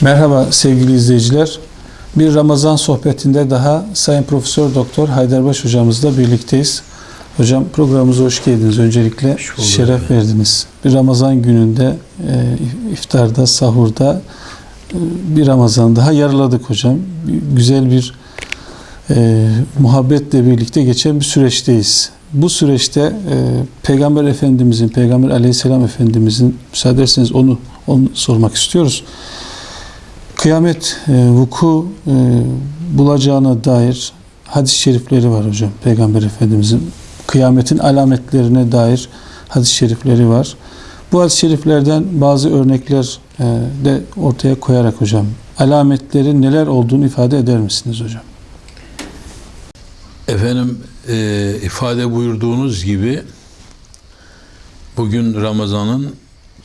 Merhaba sevgili izleyiciler. Bir Ramazan sohbetinde daha Sayın Profesör Doktor Haydarbaş hocamızla birlikteyiz. Hocam programımıza hoş geldiniz. Öncelikle bulduk şeref verdiniz. Bir Ramazan gününde e, iftarda, sahurda e, bir Ramazan daha yarıladık hocam. Güzel bir e, muhabbetle birlikte geçen bir süreçteyiz. Bu süreçte e, Peygamber Efendimizin, Peygamber Aleyhisselam Efendimizin müsaade ederseniz onu, onu sormak istiyoruz. Kıyamet e, vuku e, bulacağına dair hadis-i şerifleri var hocam. Peygamber Efendimizin kıyametin alametlerine dair hadis-i şerifleri var. Bu hadis-i şeriflerden bazı örnekler e, de ortaya koyarak hocam alametlerin neler olduğunu ifade eder misiniz hocam? Efendim e, ifade buyurduğunuz gibi bugün Ramazan'ın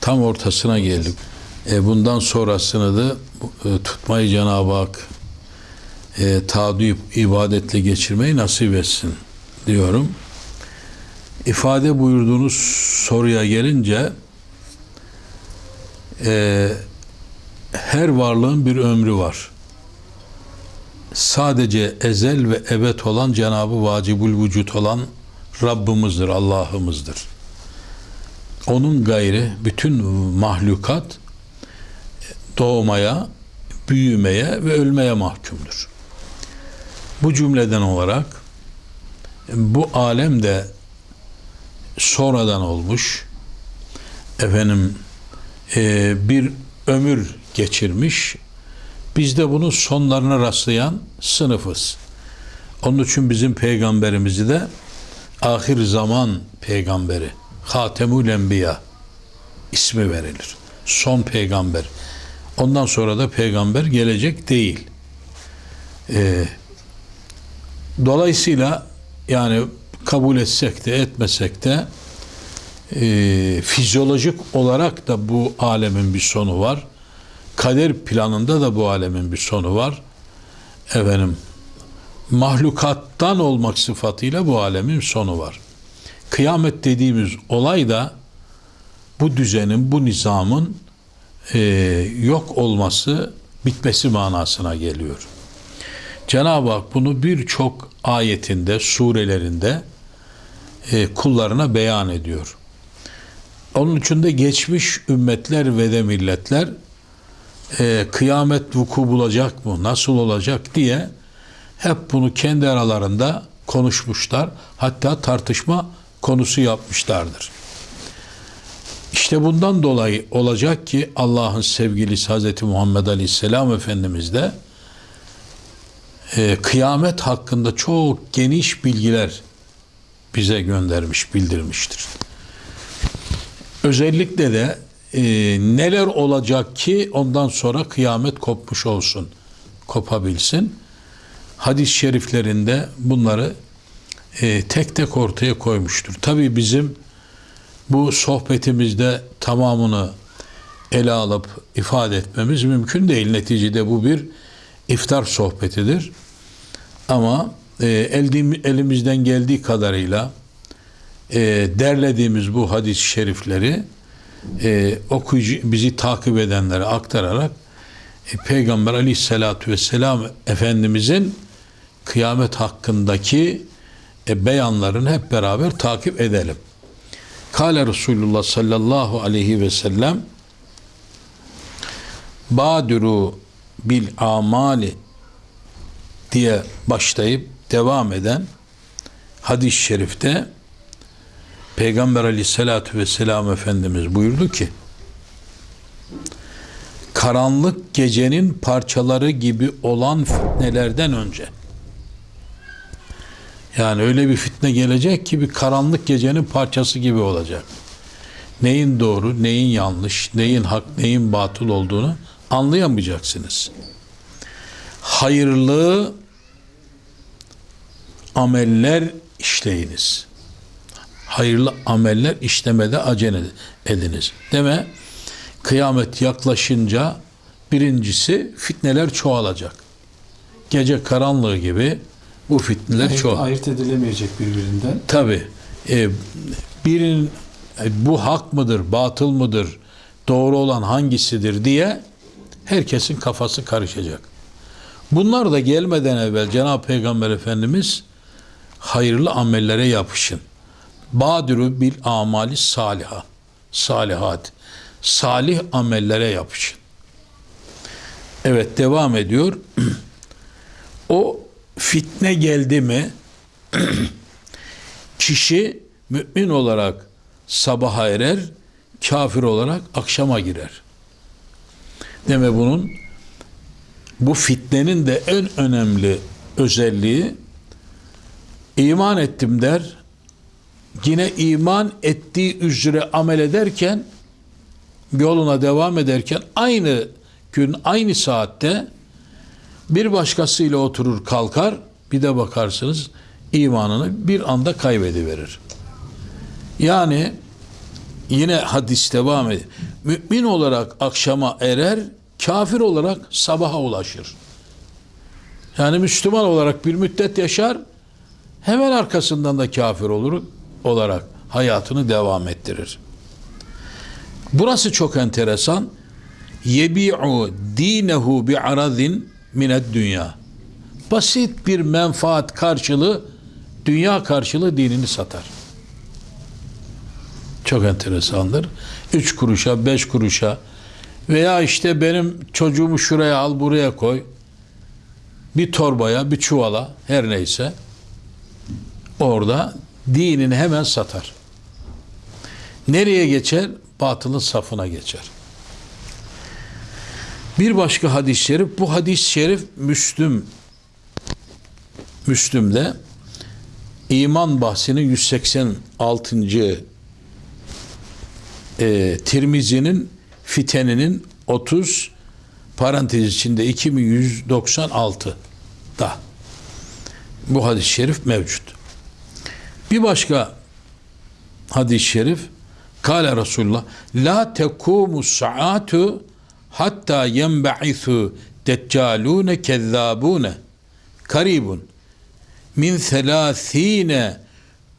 tam ortasına geldik. E, bundan sonrasını da e, tutmayı Cenab-ı Hak e, taadüp ibadetle geçirmeyi nasip etsin diyorum. İfade buyurduğunuz soruya gelince e, her varlığın bir ömrü var sadece ezel ve ebed olan Cenabı Vacibül Vücut olan Rabbimizdir, Allah'ımızdır. Onun gayri bütün mahlukat doğmaya, büyümeye ve ölmeye mahkumdur. Bu cümleden olarak bu alem de sonradan olmuş efendim e, bir ömür geçirmiş biz de bunun sonlarına rastlayan sınıfız. Onun için bizim peygamberimizi de ahir zaman peygamberi, Hatemül Enbiya ismi verilir. Son peygamber. Ondan sonra da peygamber gelecek değil. Ee, dolayısıyla yani kabul etsek de etmesek de e, fizyolojik olarak da bu alemin bir sonu var kader planında da bu alemin bir sonu var. Efendim mahlukattan olmak sıfatıyla bu alemin sonu var. Kıyamet dediğimiz olay da bu düzenin, bu nizamın e, yok olması, bitmesi manasına geliyor. Cenab-ı Hak bunu birçok ayetinde, surelerinde e, kullarına beyan ediyor. Onun için de geçmiş ümmetler ve de milletler e, kıyamet vuku bulacak mı, nasıl olacak diye hep bunu kendi aralarında konuşmuşlar. Hatta tartışma konusu yapmışlardır. İşte bundan dolayı olacak ki Allah'ın sevgilisi Hz. Muhammed Aleyhisselam Efendimiz de e, kıyamet hakkında çok geniş bilgiler bize göndermiş, bildirmiştir. Özellikle de e, neler olacak ki ondan sonra kıyamet kopmuş olsun, kopabilsin. Hadis-i şeriflerinde bunları e, tek tek ortaya koymuştur. Tabi bizim bu sohbetimizde tamamını ele alıp ifade etmemiz mümkün değil. Neticede bu bir iftar sohbetidir. Ama e, elimizden geldiği kadarıyla e, derlediğimiz bu hadis-i şerifleri e, okuyucu bizi takip edenlere aktararak e, Peygamber Aleyhisselatü Vesselam Efendimizin kıyamet hakkındaki e, beyanlarını hep beraber takip edelim. Kale Resulullah sallallahu aleyhi ve sellem Badiru bil amali diye başlayıp devam eden hadis-i şerifte Peygamber aleyhissalatü vesselam Efendimiz buyurdu ki karanlık gecenin parçaları gibi olan fitnelerden önce yani öyle bir fitne gelecek ki bir karanlık gecenin parçası gibi olacak. Neyin doğru, neyin yanlış, neyin hak, neyin batıl olduğunu anlayamayacaksınız. Hayırlı ameller işleyiniz hayırlı ameller işlemede acele ediniz. Deme kıyamet yaklaşınca birincisi fitneler çoğalacak. Gece karanlığı gibi bu fitneler Ayırt, çoğal. ayırt edilemeyecek birbirinden. Tabi e, birin e, bu hak mıdır, batıl mıdır, doğru olan hangisidir diye herkesin kafası karışacak. Bunlar da gelmeden evvel Cenab-ı Peygamber Efendimiz hayırlı amellere yapışın. Badiru bil amali saliha. Salihat. Salih amellere yapışın. Evet devam ediyor. o fitne geldi mi kişi mümin olarak sabaha erer, kafir olarak akşama girer. Deme bunun bu fitnenin de en önemli özelliği iman ettim der. Yine iman ettiği üzere amel ederken yoluna devam ederken aynı gün aynı saatte bir başkasıyla oturur kalkar bir de bakarsınız imanını bir anda kaybediverir. Yani yine hadis devam ediyor. Mümin olarak akşama erer, kafir olarak sabaha ulaşır. Yani Müslüman olarak bir müddet yaşar, hemen arkasından da kafir olur olarak hayatını devam ettirir. Burası çok enteresan. Yebi'u dinehu bi aradin mined dünya. Basit bir menfaat karşılığı, dünya karşılığı dinini satar. Çok enteresandır. Üç kuruşa, beş kuruşa veya işte benim çocuğumu şuraya al, buraya koy. Bir torbaya, bir çuvala, her neyse. Orada dinini hemen satar. Nereye geçer? Batılın safına geçer. Bir başka hadis-i şerif, bu hadis-i şerif Müslüm Müslüm'de iman bahsinin 186. E, Tirmizi'nin fiteninin 30 parantez içinde 2196 da bu hadis-i şerif mevcut. Bir başka hadis-i şerif Kale Resulullah La tekumu saatu hatta yenba'ithu deccalune kezzabune karibun min selâthîne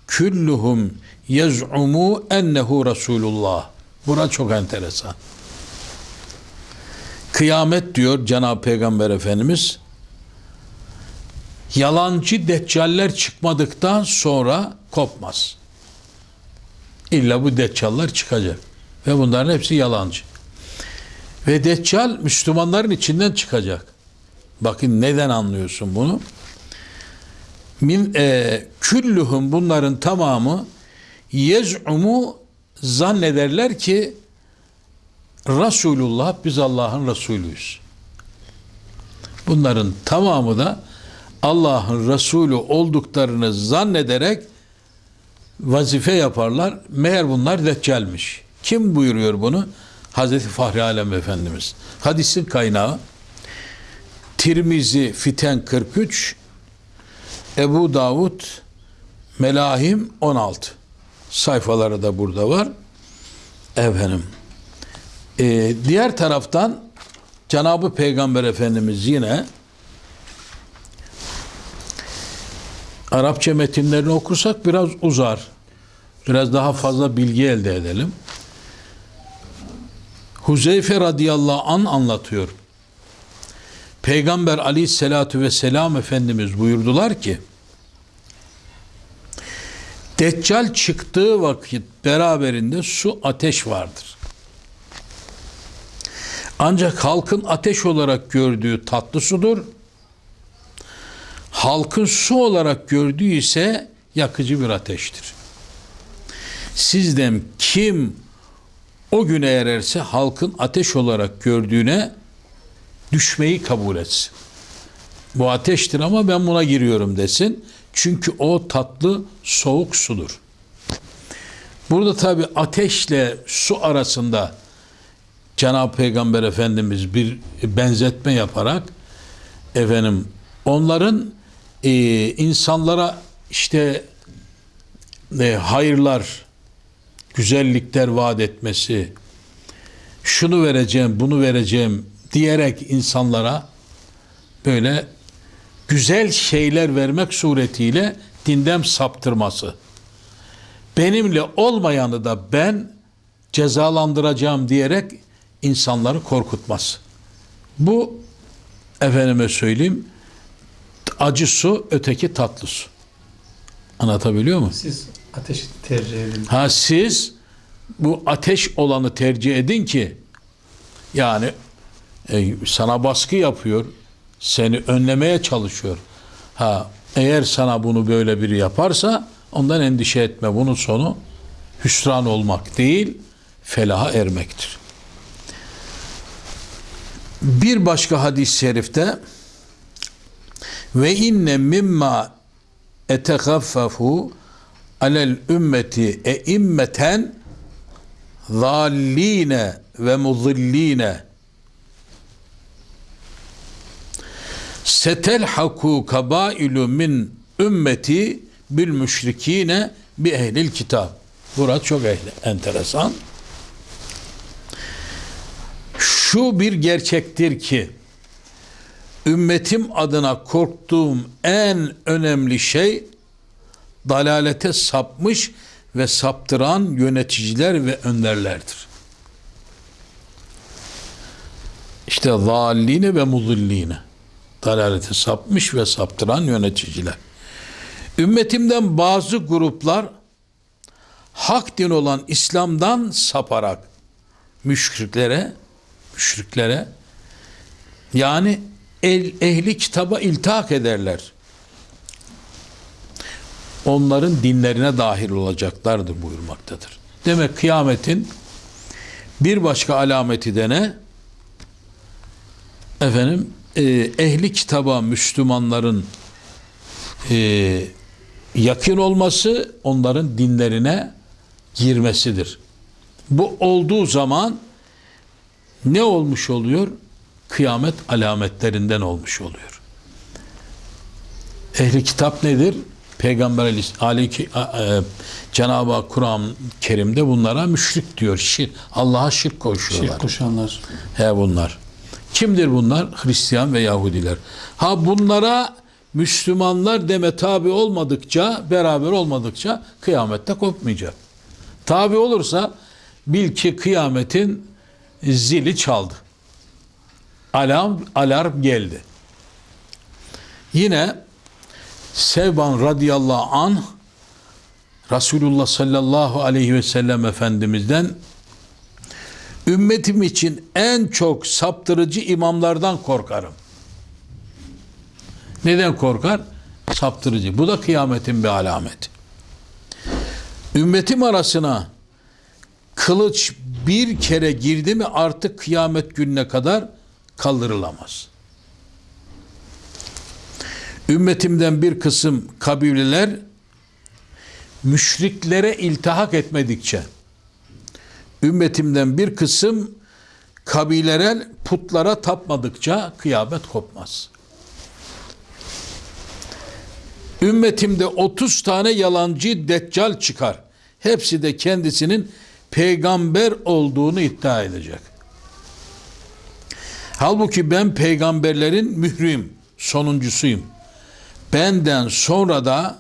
külluhum yez'umu ennehu Resulullah. Bura çok enteresan. Kıyamet diyor Cenab-ı Peygamber Efendimiz yalancı deccaller çıkmadıktan sonra kopmaz. İlla bu deccallar çıkacak. Ve bunların hepsi yalancı. Ve deccal Müslümanların içinden çıkacak. Bakın neden anlıyorsun bunu? Min e, küllühüm bunların tamamı yez'umu zannederler ki Resulullah biz Allah'ın Resulüyüz. Bunların tamamı da Allah'ın Resulü olduklarını zannederek vazife yaparlar. Meğer bunlar deccalmiş. Kim buyuruyor bunu? Hazreti Fahri Alem Efendimiz. Hadisin kaynağı Tirmizi Fiten 43 Ebu Davud Melahim 16 sayfaları da burada var. Efendim. Ee, diğer taraftan Cenab-ı Peygamber Efendimiz yine Arapça metinlerini okursak biraz uzar. Biraz daha fazla bilgi elde edelim. Huzeyfe radıyallahu an anlatıyor. Peygamber aleyhissalatu vesselam Efendimiz buyurdular ki Deccal çıktığı vakit beraberinde su ateş vardır. Ancak halkın ateş olarak gördüğü tatlı sudur. Halkın su olarak gördüğü ise yakıcı bir ateştir. Sizden kim o güne ererse halkın ateş olarak gördüğüne düşmeyi kabul etsin. Bu ateştir ama ben buna giriyorum desin. Çünkü o tatlı soğuk sudur. Burada tabi ateşle su arasında Cenab-ı Peygamber Efendimiz bir benzetme yaparak efendim onların e, insanlara işte e, hayırlar, güzellikler vaat etmesi, şunu vereceğim, bunu vereceğim diyerek insanlara böyle güzel şeyler vermek suretiyle dinden saptırması. Benimle olmayanı da ben cezalandıracağım diyerek insanları korkutması. Bu efendime söyleyeyim acı su öteki tatlı su. Anlatabiliyor muyum? Siz ateşi tercih edin. Ha siz bu ateş olanı tercih edin ki yani e, sana baskı yapıyor, seni önlemeye çalışıyor. Ha eğer sana bunu böyle biri yaparsa ondan endişe etme. Bunun sonu hüsran olmak değil, felaha ermektir. Bir başka hadis-i şerifte ve inne mimma etegaffafu alel ümmeti e immeten zalline ve muzilline setelhaku kabailu min ümmeti bil müşrikine bi ehlil kitab. Burası çok ehli, enteresan. Şu bir gerçektir ki ümmetim adına korktuğum en önemli şey dalalete sapmış ve saptıran yöneticiler ve önderlerdir. İşte zalline ve muzilline. Dalalete sapmış ve saptıran yöneticiler. Ümmetimden bazı gruplar hak din olan İslam'dan saparak müşriklere müşriklere yani el, ehli kitaba iltihak ederler. Onların dinlerine dahil olacaklardır buyurmaktadır. Demek kıyametin bir başka alameti de ne? Efendim e, ehli kitaba Müslümanların e, yakın olması onların dinlerine girmesidir. Bu olduğu zaman ne olmuş oluyor? Kıyamet alametlerinden olmuş oluyor. Ehli kitap nedir? Peygamber aleyhi e, Cenab-ı Hak Kur'an-ı Kerim'de bunlara müşrik diyor. Şir, Allah'a şirk koşuyorlar. Şirk koşanlar. He bunlar. Kimdir bunlar? Hristiyan ve Yahudiler. Ha bunlara Müslümanlar deme tabi olmadıkça, beraber olmadıkça kıyamette kopmayacak. Tabi olursa bil ki kıyametin zili çaldı. Alarm, alarm geldi. Yine Sevban radıyallahu anh Resulullah sallallahu aleyhi ve sellem Efendimiz'den ümmetim için en çok saptırıcı imamlardan korkarım. Neden korkar? Saptırıcı. Bu da kıyametin bir alameti. Ümmetim arasına kılıç bir kere girdi mi artık kıyamet gününe kadar kaldırılamaz. Ümmetimden bir kısım kabileler müşriklere iltihak etmedikçe ümmetimden bir kısım kabileler putlara tapmadıkça kıyamet kopmaz. Ümmetimde 30 tane yalancı deccal çıkar. Hepsi de kendisinin peygamber olduğunu iddia edecek. Halbuki ben peygamberlerin mührüyüm, sonuncusuyum. Benden sonra da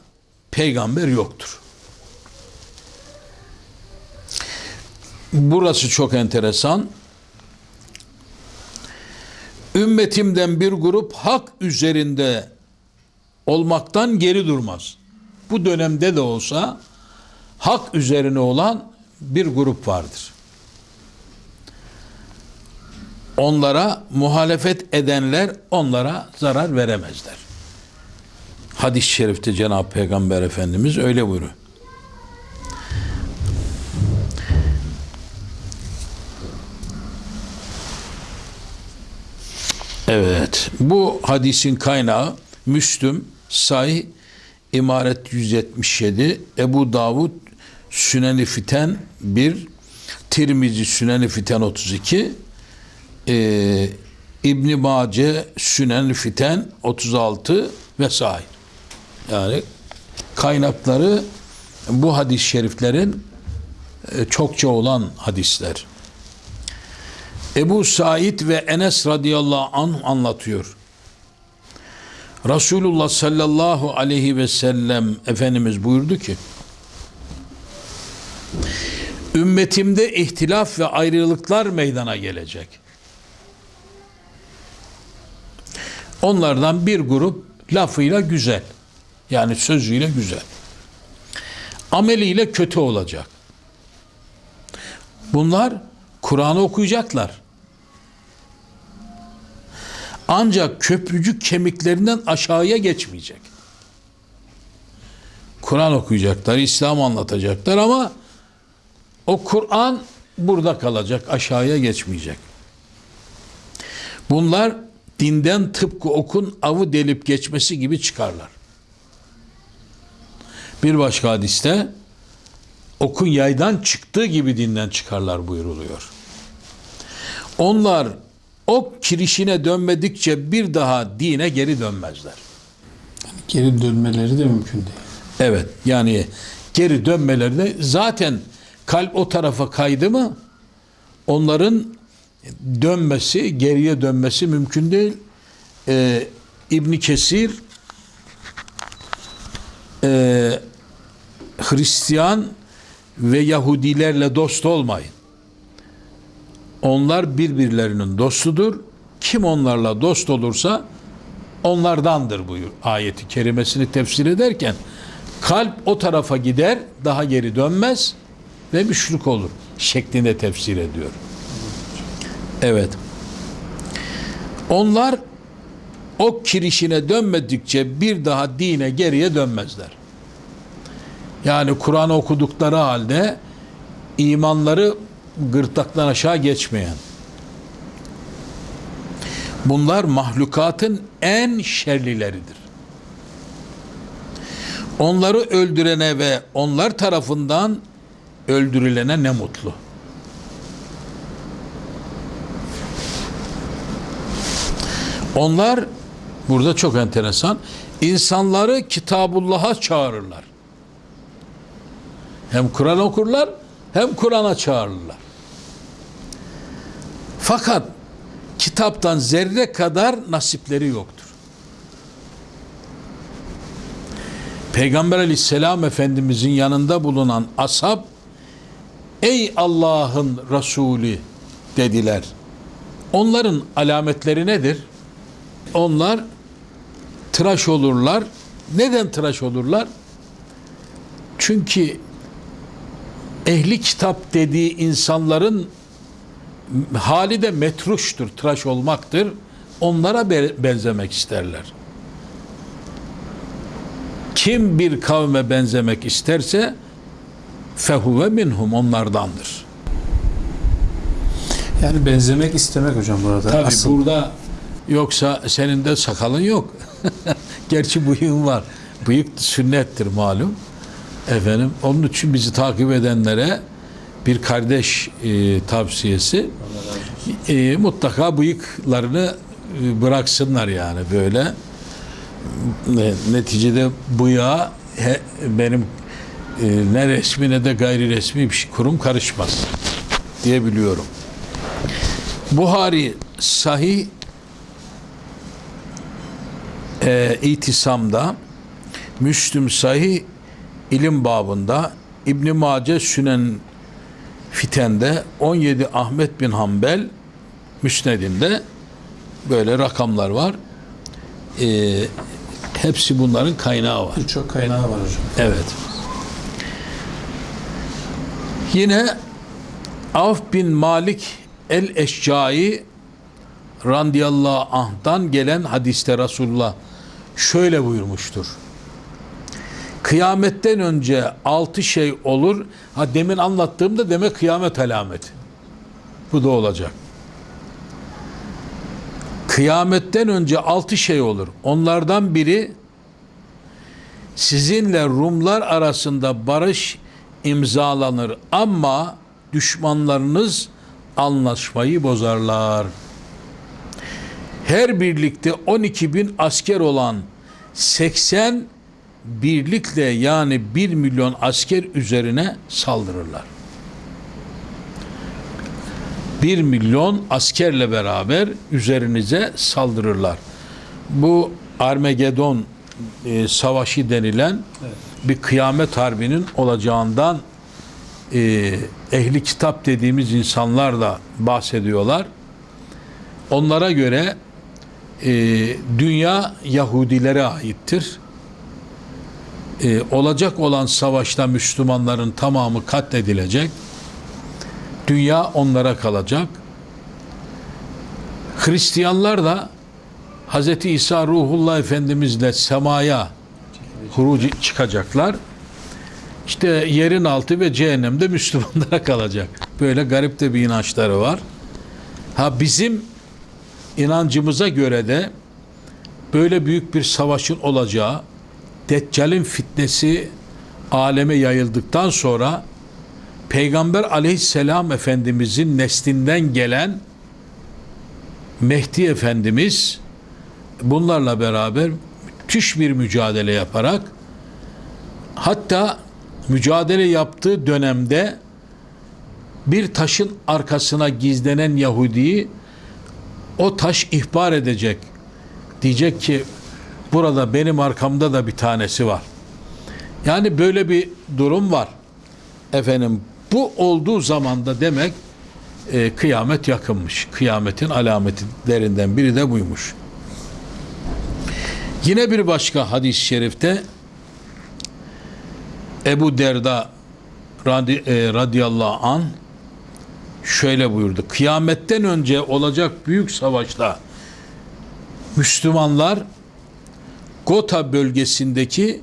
peygamber yoktur. Burası çok enteresan. Ümmetimden bir grup hak üzerinde olmaktan geri durmaz. Bu dönemde de olsa hak üzerine olan bir grup vardır. Onlara muhalefet edenler onlara zarar veremezler. Hadis-i şerifte Cenab-ı Peygamber Efendimiz öyle buyuruyor. Evet. Bu hadisin kaynağı Müslüm, Sahih, İmaret 177, Ebu Davud, Sünen-i Fiten 1, Tirmizi Sünen-i Fiten 32, e, İbn Mace Sünen-i Fiten 36 vesaire. Yani kaynakları bu hadis-i şeriflerin e, çokça olan hadisler. Ebu Said ve Enes radıyallahu anh anlatıyor. Resulullah sallallahu aleyhi ve sellem Efendimiz buyurdu ki Ümmetimde ihtilaf ve ayrılıklar meydana gelecek. Onlardan bir grup lafıyla güzel. Yani sözüyle güzel. Ameliyle kötü olacak. Bunlar Kur'an'ı okuyacaklar. Ancak köprücük kemiklerinden aşağıya geçmeyecek. Kur'an okuyacaklar, İslam anlatacaklar ama o Kur'an burada kalacak, aşağıya geçmeyecek. Bunlar dinden tıpkı okun avı delip geçmesi gibi çıkarlar. Bir başka hadiste okun yaydan çıktığı gibi dinden çıkarlar buyuruluyor. Onlar ok kirişine dönmedikçe bir daha dine geri dönmezler. Geri dönmeleri de mümkün değil. Evet yani geri dönmeleri de zaten kalp o tarafa kaydı mı onların dönmesi, geriye dönmesi mümkün değil. Ee, İbni Kesir e, Hristiyan ve Yahudilerle dost olmayın. Onlar birbirlerinin dostudur. Kim onlarla dost olursa onlardandır buyur ayeti kerimesini tefsir ederken kalp o tarafa gider daha geri dönmez ve müşrik olur şeklinde tefsir ediyor. Evet. Onlar o kirişine dönmedikçe bir daha dine geriye dönmezler. Yani Kur'an okudukları halde imanları gırtlaktan aşağı geçmeyen. Bunlar mahlukatın en şerlileridir. Onları öldürene ve onlar tarafından öldürülene ne mutlu. Onlar burada çok enteresan insanları Kitabullah'a çağırırlar. Hem Kur'an okurlar hem Kur'an'a çağırırlar. Fakat kitaptan zerre kadar nasipleri yoktur. Peygamber aleyhisselam efendimizin yanında bulunan ashab ey Allah'ın Resulü dediler. Onların alametleri nedir? Onlar tıraş olurlar. Neden tıraş olurlar? Çünkü ehli kitap dediği insanların hali de metruştur, tıraş olmaktır. Onlara be- benzemek isterler. Kim bir kavme benzemek isterse fehuve minhum onlardandır. Yani benzemek istemek hocam burada. Tabi Asıl burada yoksa senin de sakalın yok. Gerçi bıyığın var. Bıyık sünnettir malum. Efendim onun için bizi takip edenlere bir kardeş e, tavsiyesi e, mutlaka bıyıklarını e, bıraksınlar yani böyle. Ne- Neticede bıyığa he- benim e, ne resmi ne de gayri resmi bir şey, kurum karışmaz diye biliyorum. Buhari sahih e, itisamda Müslüm sahih ilim babında İbn Mace Sünen Fiten'de 17 Ahmet bin Hanbel Müsned'inde böyle rakamlar var. E, hepsi bunların kaynağı var. birçok kaynağı var hocam. Evet. Yine Avf bin Malik el-Eşcai radıyallahu anh'tan gelen hadiste Resulullah şöyle buyurmuştur. Kıyametten önce altı şey olur. Ha demin anlattığımda demek kıyamet alameti. Bu da olacak. Kıyametten önce altı şey olur. Onlardan biri sizinle Rumlar arasında barış imzalanır ama düşmanlarınız anlaşmayı bozarlar. Her birlikte 12 bin asker olan 80 birlikle yani 1 milyon asker üzerine saldırırlar. 1 milyon askerle beraber üzerinize saldırırlar. Bu Armagedon e, savaşı denilen bir kıyamet harbinin olacağından e, ehli kitap dediğimiz insanlar da bahsediyorlar. Onlara göre e, dünya Yahudilere aittir. E, olacak olan savaşta Müslümanların tamamı katledilecek. Dünya onlara kalacak. Hristiyanlar da Hz. İsa Ruhullah Efendimizle semaya hurucu çıkacaklar. İşte yerin altı ve cehennemde Müslümanlara kalacak. Böyle garip de bir inançları var. Ha bizim inancımıza göre de böyle büyük bir savaşın olacağı, Deccal'in fitnesi aleme yayıldıktan sonra Peygamber aleyhisselam Efendimizin neslinden gelen Mehdi Efendimiz bunlarla beraber müthiş bir mücadele yaparak hatta mücadele yaptığı dönemde bir taşın arkasına gizlenen Yahudi'yi o taş ihbar edecek. Diyecek ki burada benim arkamda da bir tanesi var. Yani böyle bir durum var. Efendim bu olduğu zamanda demek e, kıyamet yakınmış. Kıyametin alametlerinden biri de buymuş. Yine bir başka hadis-i şerifte Ebu Derda radi, e, radıyallahu an şöyle buyurdu. Kıyametten önce olacak büyük savaşta Müslümanlar Gota bölgesindeki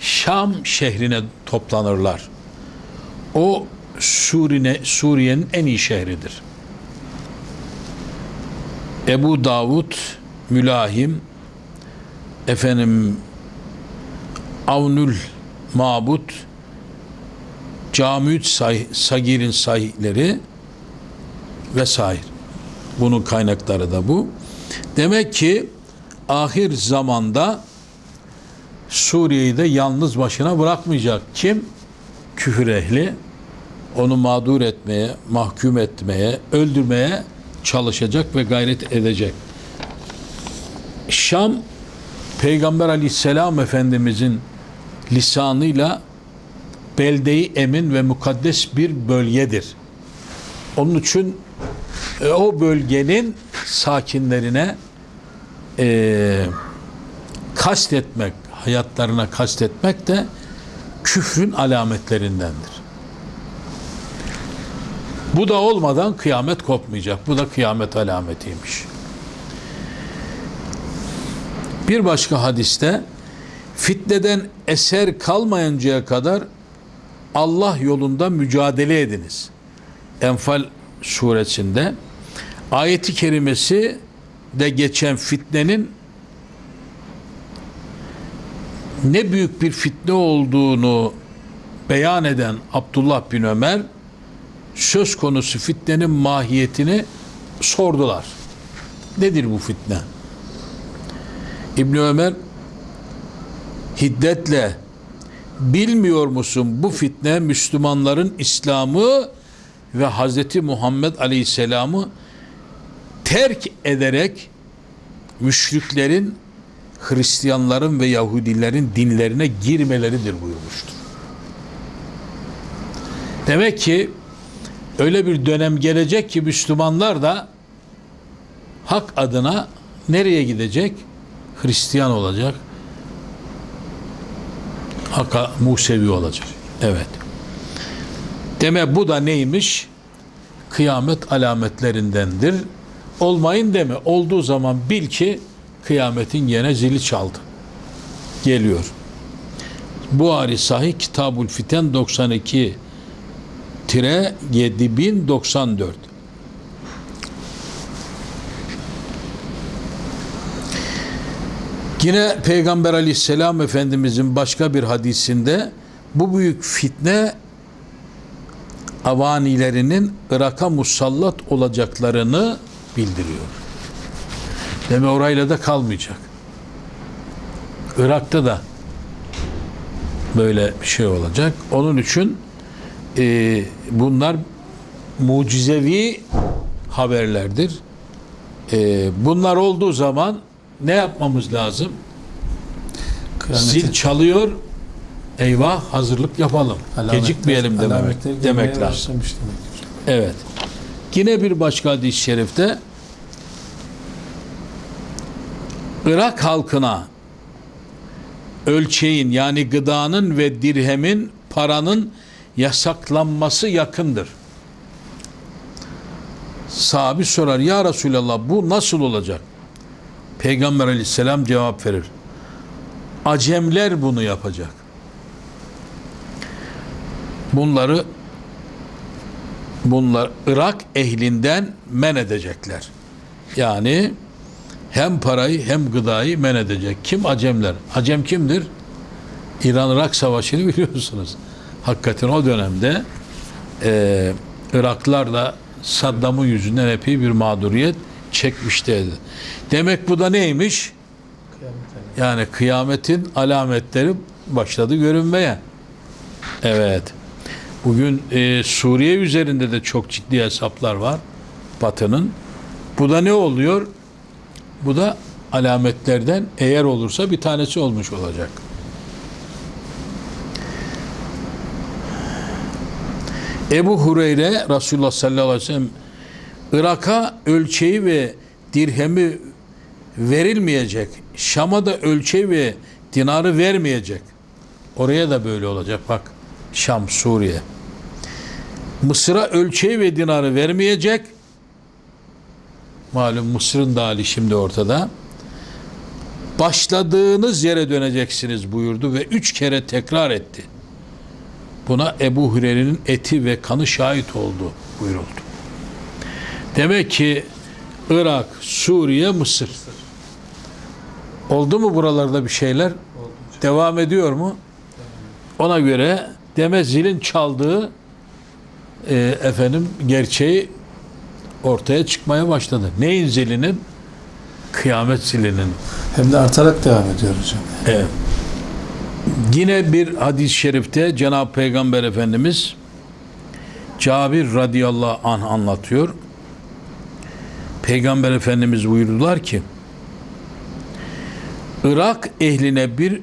Şam şehrine toplanırlar. O Suriye, Suriye'nin en iyi şehridir. Ebu Davud, Mülahim, efendim Avnül Mabut, Camüt say, Sagir'in sahihleri vesaire. Bunun kaynakları da bu. Demek ki ahir zamanda Suriye'yi de yalnız başına bırakmayacak. Kim? Küfür ehli. Onu mağdur etmeye, mahkum etmeye, öldürmeye çalışacak ve gayret edecek. Şam Peygamber aleyhisselam Efendimizin lisanıyla beldeyi emin ve mukaddes bir bölgedir. Onun için e, o bölgenin sakinlerine e, kastetmek, hayatlarına kastetmek de küfrün alametlerindendir. Bu da olmadan kıyamet kopmayacak. Bu da kıyamet alametiymiş. Bir başka hadiste fitneden eser kalmayıncaya kadar Allah yolunda mücadele ediniz. Enfal suresinde ayeti kerimesi de geçen fitnenin ne büyük bir fitne olduğunu beyan eden Abdullah bin Ömer söz konusu fitnenin mahiyetini sordular. Nedir bu fitne? İbn Ömer hiddetle bilmiyor musun bu fitne Müslümanların İslam'ı ve Hz. Muhammed Aleyhisselam'ı terk ederek müşriklerin Hristiyanların ve Yahudilerin dinlerine girmeleridir buyurmuştur. Demek ki öyle bir dönem gelecek ki Müslümanlar da hak adına nereye gidecek? Hristiyan olacak. Hakka Musevi olacak. Evet. Deme bu da neymiş? Kıyamet alametlerindendir. Olmayın deme. Olduğu zaman bil ki kıyametin gene zili çaldı. Geliyor. Buhari Sahih Kitabul Fiten 92 tire 7094 Yine Peygamber aleyhisselam Efendimizin başka bir hadisinde bu büyük fitne avanilerinin Irak'a musallat olacaklarını bildiriyor. Deme orayla da kalmayacak. Irak'ta da böyle bir şey olacak. Onun için e, bunlar mucizevi haberlerdir. E, bunlar olduğu zaman ne yapmamız lazım? Zil çalıyor. Eyvah hazırlık yapalım. Alametler- Gecikmeyelim demek, demek lazım. demektir. Evet. Yine bir başka hadis-i şerifte Irak halkına ölçeğin yani gıdanın ve dirhemin paranın yasaklanması yakındır. Sahabi sorar ya Resulallah bu nasıl olacak? Peygamber aleyhisselam cevap verir. Acemler bunu yapacak. Bunları bunlar Irak ehlinden men edecekler. Yani hem parayı hem gıdayı men edecek. Kim? Acemler. Acem kimdir? İran-Irak Savaşı'nı biliyorsunuz. Hakikaten o dönemde e, Iraklılar da Saddam'ın yüzünden epey bir mağduriyet çekmişlerdi. Demek bu da neymiş? Yani kıyametin alametleri başladı görünmeye. Evet. Bugün e, Suriye üzerinde de çok ciddi hesaplar var. Batı'nın. Bu da ne oluyor? Bu da alametlerden eğer olursa bir tanesi olmuş olacak. Ebu Hureyre Resulullah sallallahu aleyhi ve sellem Irak'a ölçeği ve dirhemi verilmeyecek. Şam'a da ölçeği ve dinarı vermeyecek. Oraya da böyle olacak bak. Şam, Suriye. Mısır'a ölçeği ve dinarı vermeyecek. Malum Mısır'ın da hali şimdi ortada. Başladığınız yere döneceksiniz buyurdu ve üç kere tekrar etti. Buna Ebu Hureyre'nin eti ve kanı şahit oldu buyuruldu. Demek ki Irak, Suriye, Mısır. Oldu mu buralarda bir şeyler? Devam ediyor mu? Ona göre deme zilin çaldığı e, efendim gerçeği ortaya çıkmaya başladı. Neyin zilinin? Kıyamet zilinin. Hem de artarak devam ediyor hocam. Evet. Yine bir hadis-i şerifte Cenab-ı Peygamber Efendimiz Cabir radıyallahu anh anlatıyor. Peygamber Efendimiz buyurdular ki Irak ehline bir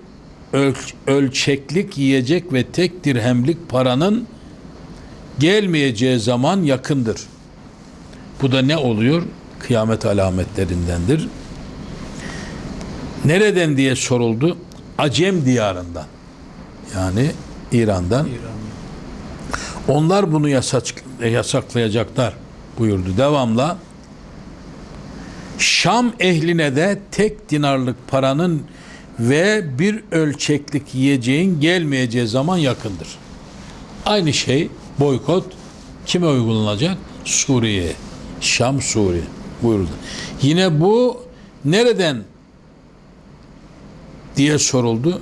öl- ölçeklik yiyecek ve tek dirhemlik paranın gelmeyeceği zaman yakındır. Bu da ne oluyor? Kıyamet alametlerindendir. Nereden diye soruldu? Acem diyarından. Yani İran'dan. Onlar bunu yasak, yasaklayacaklar buyurdu. Devamla Şam ehline de tek dinarlık paranın ve bir ölçeklik yiyeceğin gelmeyeceği zaman yakındır. Aynı şey boykot kime uygulanacak? Suriye'ye. Şam Suriye buyurdu. Yine bu nereden diye soruldu.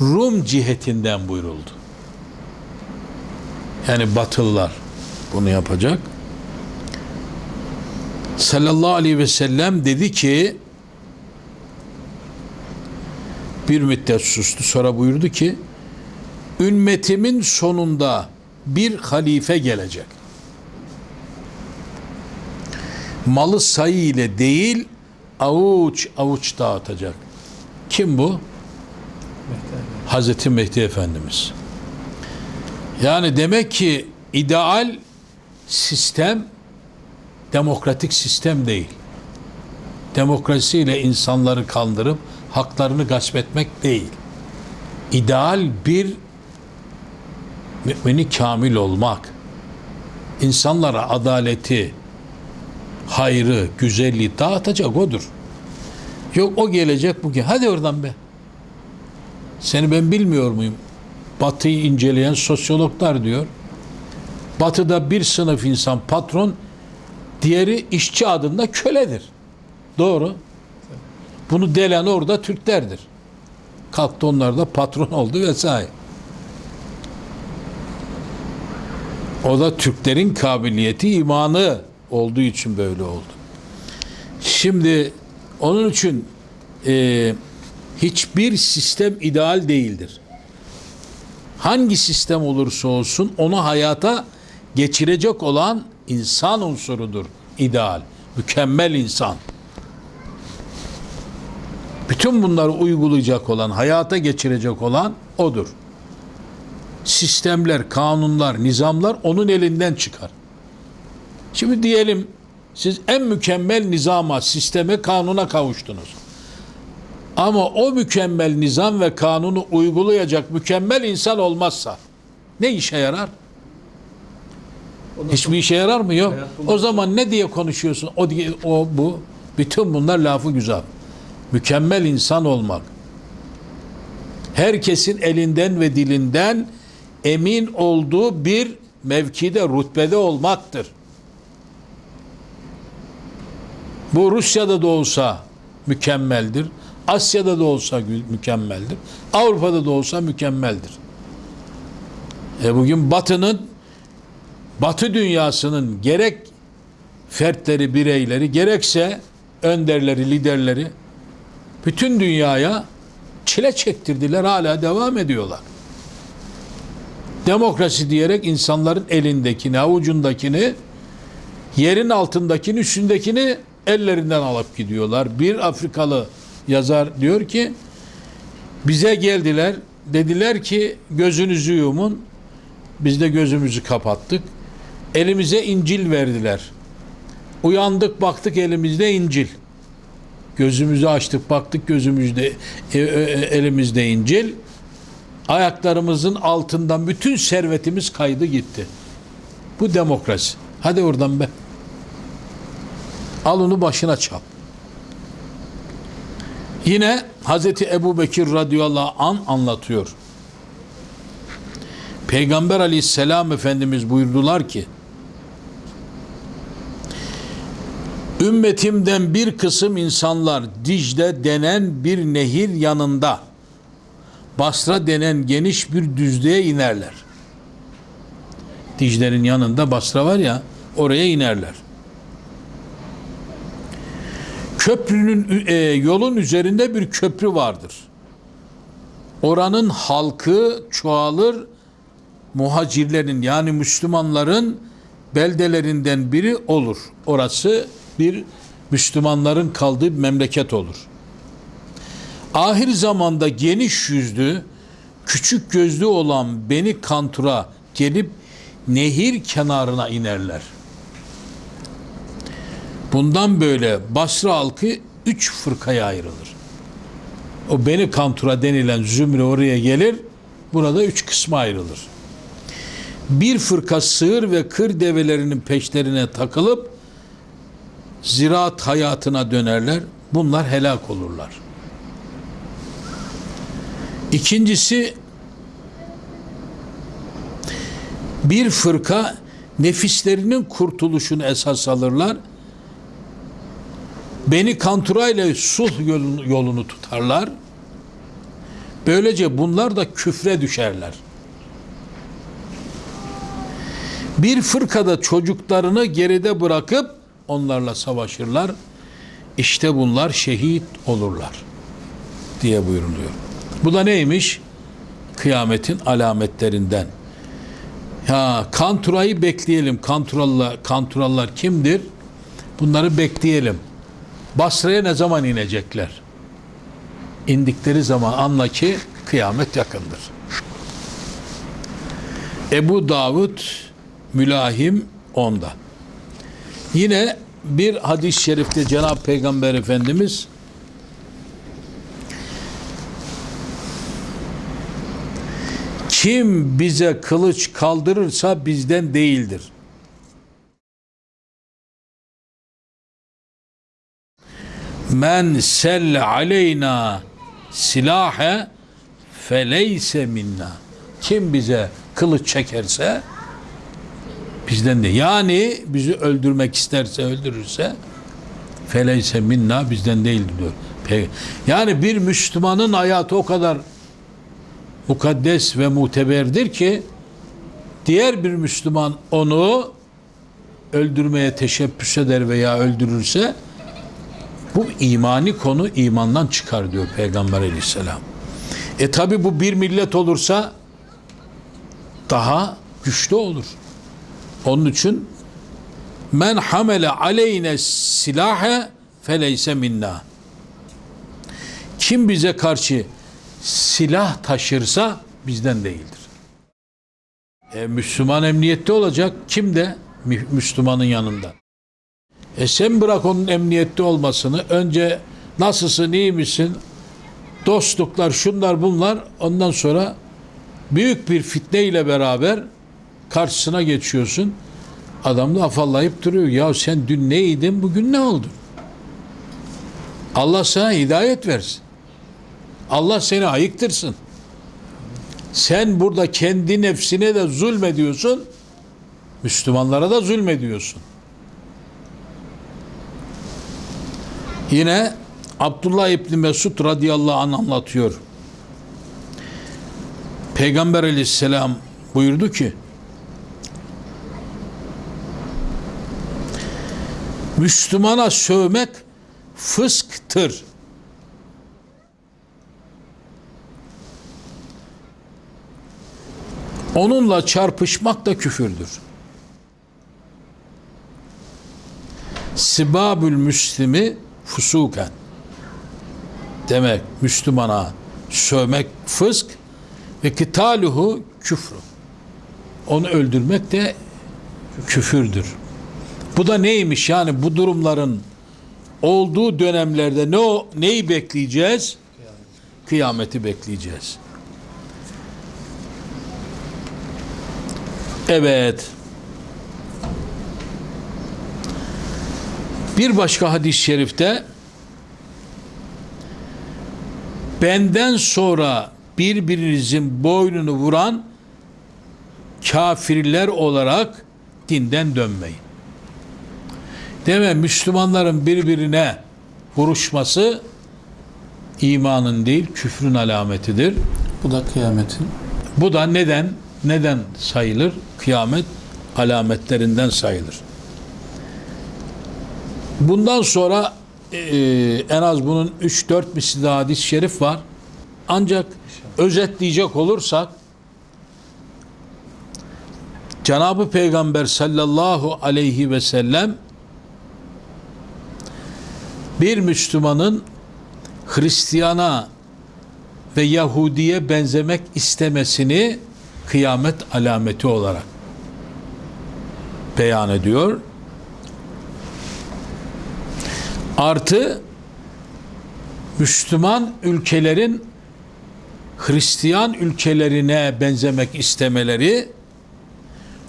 Rum cihetinden buyuruldu. Yani Batılılar bunu yapacak. Sallallahu aleyhi ve sellem dedi ki bir müddet sustu sonra buyurdu ki ümmetimin sonunda bir halife gelecek. Malı sayı ile değil avuç avuç dağıtacak. Kim bu? Hazreti Mehdi Efendimiz. Yani demek ki ideal sistem demokratik sistem değil. Demokrasiyle insanları kandırıp haklarını gasp etmek değil. İdeal bir mümini kamil olmak. insanlara adaleti, hayrı, güzelliği dağıtacak odur. Yok o gelecek bugün. Hadi oradan be. Seni ben bilmiyor muyum? Batı'yı inceleyen sosyologlar diyor. Batı'da bir sınıf insan patron, diğeri işçi adında köledir. Doğru. Bunu delen orada Türklerdir. Kalktı onlar da patron oldu vesaire. O da Türklerin kabiliyeti, imanı olduğu için böyle oldu. Şimdi onun için e, hiçbir sistem ideal değildir. Hangi sistem olursa olsun onu hayata geçirecek olan insan unsurudur ideal. Mükemmel insan. Bütün bunları uygulayacak olan, hayata geçirecek olan odur. Sistemler, kanunlar, nizamlar onun elinden çıkar. Şimdi diyelim siz en mükemmel nizama, sisteme, kanuna kavuştunuz. Ama o mükemmel nizam ve kanunu uygulayacak mükemmel insan olmazsa ne işe yarar? Hiçbir işe yarar mı? Yok. O zaman ne diye konuşuyorsun? O diye, o bu. Bütün bunlar lafı güzel. Mükemmel insan olmak. Herkesin elinden ve dilinden emin olduğu bir mevkide, rütbede olmaktır. Bu Rusya'da da olsa mükemmeldir. Asya'da da olsa mükemmeldir. Avrupa'da da olsa mükemmeldir. E bugün Batı'nın Batı dünyasının gerek fertleri, bireyleri gerekse önderleri, liderleri bütün dünyaya çile çektirdiler, hala devam ediyorlar. Demokrasi diyerek insanların elindekini, avucundakini, yerin altındakini, üstündekini ellerinden alıp gidiyorlar. Bir Afrikalı yazar diyor ki, bize geldiler, dediler ki gözünüzü yumun, biz de gözümüzü kapattık. Elimize İncil verdiler. Uyandık baktık elimizde İncil. Gözümüzü açtık baktık gözümüzde e, e, e, elimizde İncil. Ayaklarımızın altından bütün servetimiz kaydı gitti. Bu demokrasi. Hadi oradan be. Al onu başına çal. Yine Hazreti Ebu Bekir radıyallahu an anlatıyor. Peygamber aleyhisselam Efendimiz buyurdular ki Ümmetimden bir kısım insanlar Dicle denen bir nehir yanında Basra denen geniş bir düzlüğe inerler. Dicle'nin yanında Basra var ya oraya inerler. Köprünün e, yolun üzerinde bir köprü vardır. Oranın halkı çoğalır muhacirlerin yani Müslümanların beldelerinden biri olur. Orası bir Müslümanların kaldığı bir memleket olur. Ahir zamanda geniş yüzlü, küçük gözlü olan Beni Kantur'a gelip nehir kenarına inerler. Bundan böyle Basra halkı üç fırkaya ayrılır. O Beni Kantur'a denilen zümre oraya gelir, burada üç kısma ayrılır bir fırka sığır ve kır develerinin peşlerine takılıp ziraat hayatına dönerler. Bunlar helak olurlar. İkincisi bir fırka nefislerinin kurtuluşunu esas alırlar. Beni Kantura ile sulh yolunu, yolunu tutarlar. Böylece bunlar da küfre düşerler. Bir fırkada çocuklarını geride bırakıp onlarla savaşırlar. İşte bunlar şehit olurlar diye buyuruluyor. Bu da neymiş? Kıyametin alametlerinden. Ya Kantura'yı bekleyelim. Kanturalılar, Kanturalılar kimdir? Bunları bekleyelim. Basra'ya ne zaman inecekler? İndikleri zaman anla ki kıyamet yakındır. Ebu Davud Mülahim onda. Yine bir hadis-i şerifte Cenab-ı Peygamber Efendimiz kim bize kılıç kaldırırsa bizden değildir. Men selle aleyna silahe feleyse minna. Kim bize kılıç çekerse bizden de. Yani bizi öldürmek isterse öldürürse feleyse minna bizden değildir diyor. Yani bir Müslümanın hayatı o kadar mukaddes ve muteberdir ki diğer bir Müslüman onu öldürmeye teşebbüs eder veya öldürürse bu imani konu imandan çıkar diyor Peygamber aleyhisselam. E tabi bu bir millet olursa daha güçlü olur. Onun için men hamele aleyne silahe feleyse minna. Kim bize karşı silah taşırsa bizden değildir. E, Müslüman emniyette olacak. Kim de Mü- Müslümanın yanında. E sen bırak onun emniyette olmasını. Önce nasılsın, iyi misin? dostluklar, şunlar bunlar ondan sonra büyük bir fitne ile beraber karşısına geçiyorsun. Adam da afallayıp duruyor. Ya sen dün neydin, bugün ne oldun? Allah sana hidayet versin. Allah seni ayıktırsın. Sen burada kendi nefsine de zulmediyorsun. Müslümanlara da zulmediyorsun. Yine Abdullah İbni Mesud radıyallahu anh anlatıyor. Peygamber aleyhisselam buyurdu ki Müslümana sövmek fısktır. Onunla çarpışmak da küfürdür. Sibabül Müslimi fusuken demek Müslümana sövmek fısk ve kitaluhu küfrü. Onu öldürmek de küfürdür. Bu da neymiş yani bu durumların olduğu dönemlerde ne o neyi bekleyeceğiz? Kıyameti bekleyeceğiz. Evet. Bir başka hadis-i şerifte benden sonra birbirinizin boynunu vuran kafirler olarak dinden dönmeyin. Deme Müslümanların birbirine vuruşması imanın değil küfrün alametidir. Bu da kıyametin Bu da neden neden sayılır? Kıyamet alametlerinden sayılır. Bundan sonra e, en az bunun 3-4 misli daha hadis-i şerif var. Ancak özetleyecek olursak Cenab-ı Peygamber sallallahu aleyhi ve sellem bir Müslümanın Hristiyana ve Yahudiye benzemek istemesini kıyamet alameti olarak beyan ediyor. Artı Müslüman ülkelerin Hristiyan ülkelerine benzemek istemeleri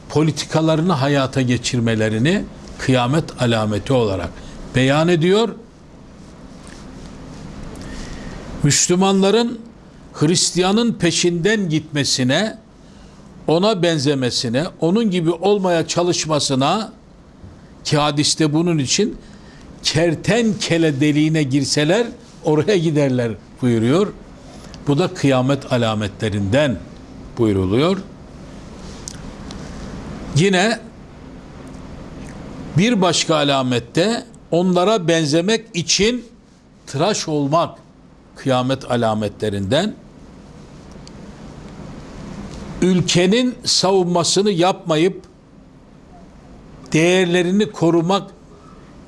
politikalarını hayata geçirmelerini kıyamet alameti olarak beyan ediyor. Müslümanların Hristiyanın peşinden gitmesine, ona benzemesine, onun gibi olmaya çalışmasına ki hadiste bunun için kertenkele deliğine girseler oraya giderler buyuruyor. Bu da kıyamet alametlerinden buyruluyor. Yine bir başka alamette onlara benzemek için tıraş olmak kıyamet alametlerinden ülkenin savunmasını yapmayıp değerlerini korumak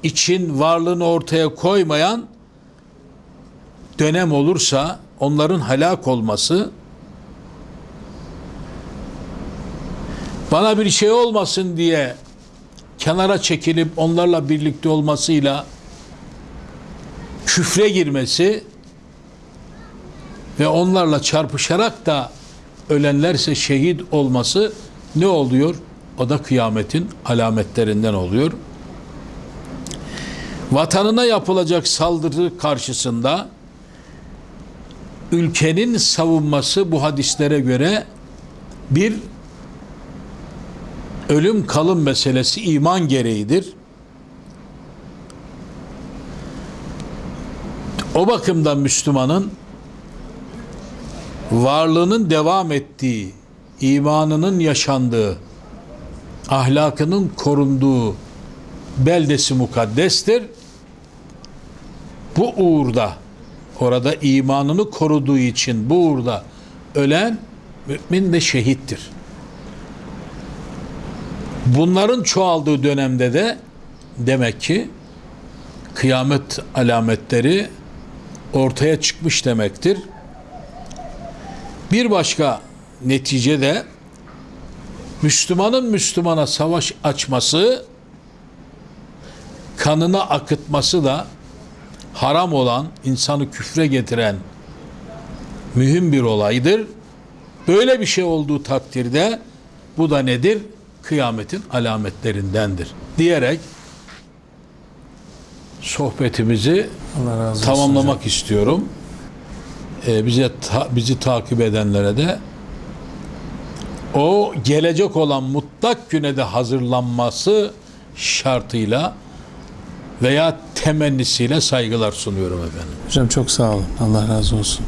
için varlığını ortaya koymayan dönem olursa onların helak olması bana bir şey olmasın diye kenara çekilip onlarla birlikte olmasıyla küfre girmesi ve onlarla çarpışarak da ölenlerse şehit olması ne oluyor? O da kıyametin alametlerinden oluyor. Vatanına yapılacak saldırı karşısında ülkenin savunması bu hadislere göre bir ölüm kalım meselesi iman gereğidir. O bakımdan Müslümanın varlığının devam ettiği, imanının yaşandığı, ahlakının korunduğu beldesi mukaddestir. Bu uğurda, orada imanını koruduğu için bu uğurda ölen mümin ve şehittir. Bunların çoğaldığı dönemde de demek ki kıyamet alametleri ortaya çıkmış demektir. Bir başka netice de Müslümanın Müslümana savaş açması, kanını akıtması da haram olan, insanı küfre getiren mühim bir olaydır. Böyle bir şey olduğu takdirde bu da nedir? Kıyametin alametlerindendir. Diyerek sohbetimizi tamamlamak istiyorum. Ee, bize ta- bizi takip edenlere de o gelecek olan mutlak güne de hazırlanması şartıyla veya temennisiyle saygılar sunuyorum efendim. Hocam çok sağ olun. Allah razı olsun.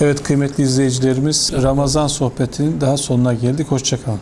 Evet kıymetli izleyicilerimiz Ramazan sohbetinin daha sonuna geldik. Hoşçakalın.